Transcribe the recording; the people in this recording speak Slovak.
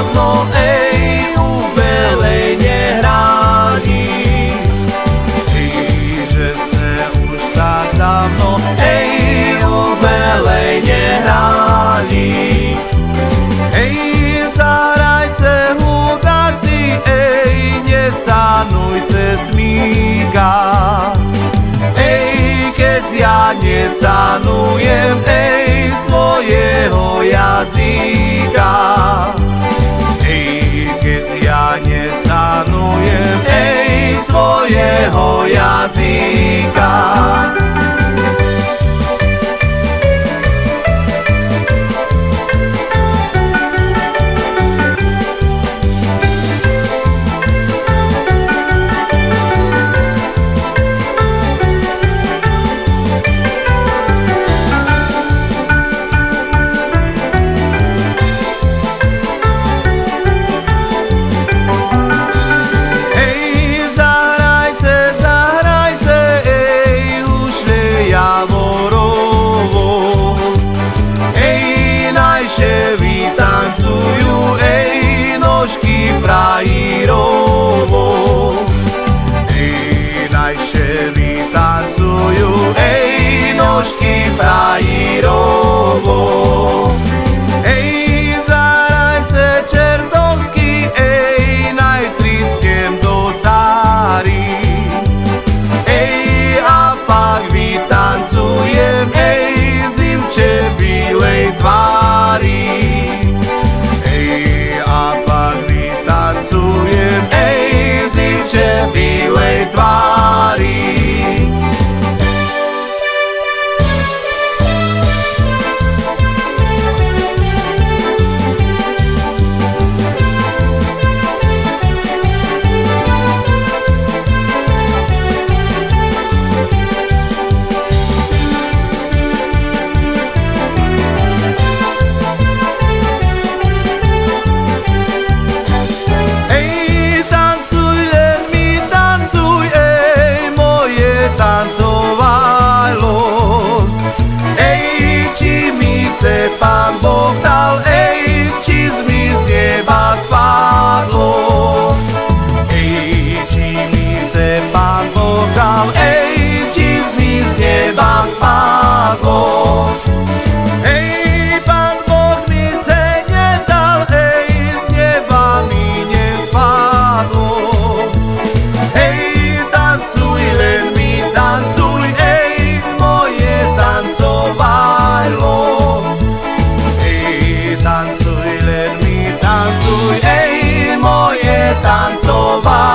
dávno, ej, ubelej nehrání. Že se už tak dávno, ej, ubelej nehrání. Ej, zahrajte hudáci, ej, nesanujte smíka. Ej, keď ja nesanujem, ej, svojho jazyka. Keď ja nesanujem, ej, svojho jazyka. over.